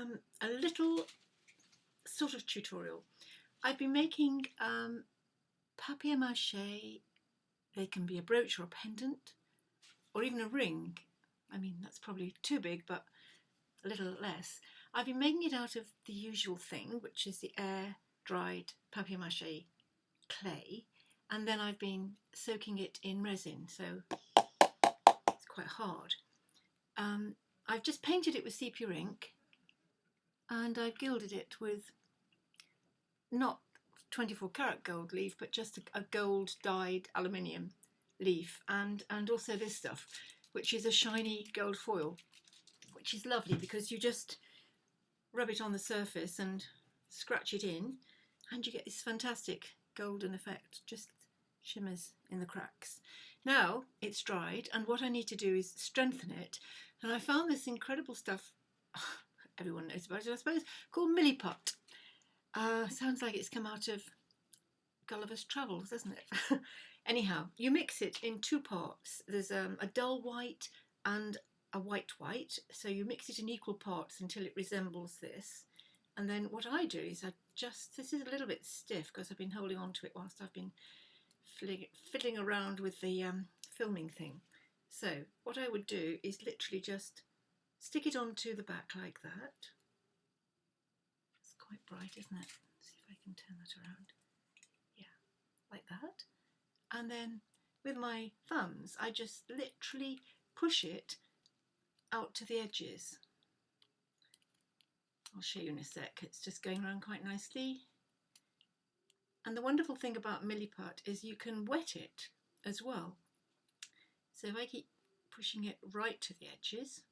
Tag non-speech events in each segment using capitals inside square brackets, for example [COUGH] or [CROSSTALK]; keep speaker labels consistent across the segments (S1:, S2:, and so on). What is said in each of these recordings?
S1: um, a little sort of tutorial. I've been making um, papier-mâché, they can be a brooch or a pendant, or even a ring. I mean, that's probably too big, but a little less. I've been making it out of the usual thing, which is the air-dried papier-mâché clay, and then I've been soaking it in resin, so it's quite hard. Um, I've just painted it with sepia ink and I've gilded it with not 24 karat gold leaf but just a, a gold dyed aluminium leaf and and also this stuff which is a shiny gold foil which is lovely because you just rub it on the surface and scratch it in and you get this fantastic golden effect just shimmers in the cracks. Now it's dried and what I need to do is strengthen it. And I found this incredible stuff, everyone knows about it I suppose, called Milliput. Uh, sounds like it's come out of Gulliver's Travels, doesn't it? [LAUGHS] Anyhow, you mix it in two parts. There's um, a dull white and a white white. So you mix it in equal parts until it resembles this. And then what I do is I just, this is a little bit stiff because I've been holding on to it whilst I've been fiddling around with the um, filming thing. So what I would do is literally just stick it onto the back like that. It's quite bright, isn't it? Let's see if I can turn that around. Yeah, like that. And then with my thumbs, I just literally push it out to the edges. I'll show you in a sec. It's just going around quite nicely. And the wonderful thing about Milliput is you can wet it as well. So if I keep pushing it right to the edges,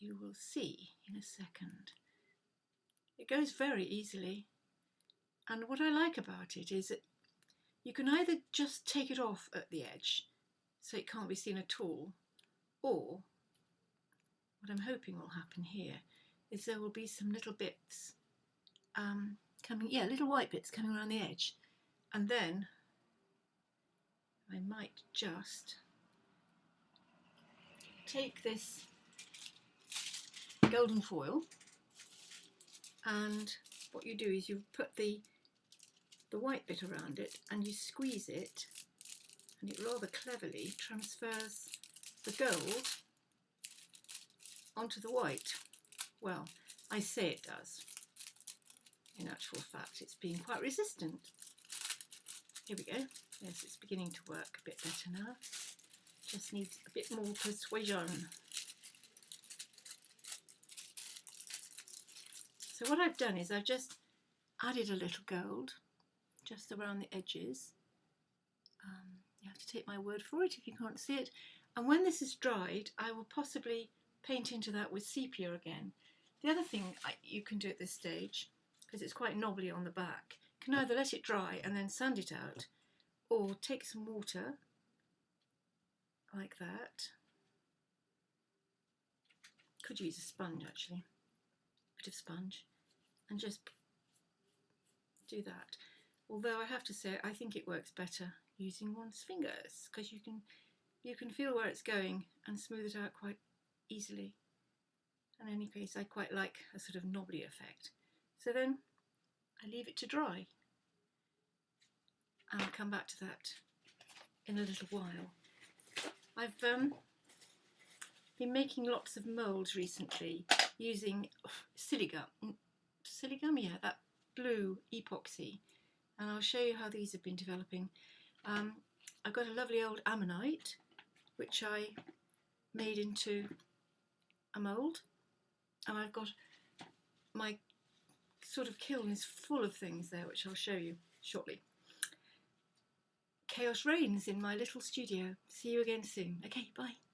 S1: you will see in a second. It goes very easily. And what I like about it is that you can either just take it off at the edge so it can't be seen at all, or what I'm hoping will happen here is there will be some little bits um, coming, yeah, little white bits coming around the edge. And then I might just take this golden foil and what you do is you put the the white bit around it and you squeeze it and it rather cleverly transfers the gold onto the white. Well, I say it does. In actual fact, it's been quite resistant. Here we go. Yes, it's beginning to work a bit better now. Just needs a bit more persuasion. So what I've done is I've just added a little gold just around the edges. Um, you have to take my word for it if you can't see it. And when this is dried, I will possibly paint into that with sepia again. The other thing I, you can do at this stage, because it's quite knobbly on the back, can either let it dry and then sand it out, or take some water like that. Could use a sponge actually, bit of sponge, and just do that. Although I have to say, I think it works better using one's fingers because you can you can feel where it's going and smooth it out quite easily. In any case, I quite like a sort of knobbly effect. So then I leave it to dry and I'll come back to that in a little while. I've um, been making lots of moulds recently using [SIGHS] oh, Siligum, Siligum, yeah, that blue epoxy, and I'll show you how these have been developing. Um, I've got a lovely old ammonite, which I made into a mould, and I've got my sort of kiln is full of things there, which I'll show you shortly. Chaos reigns in my little studio. See you again soon. Okay, bye.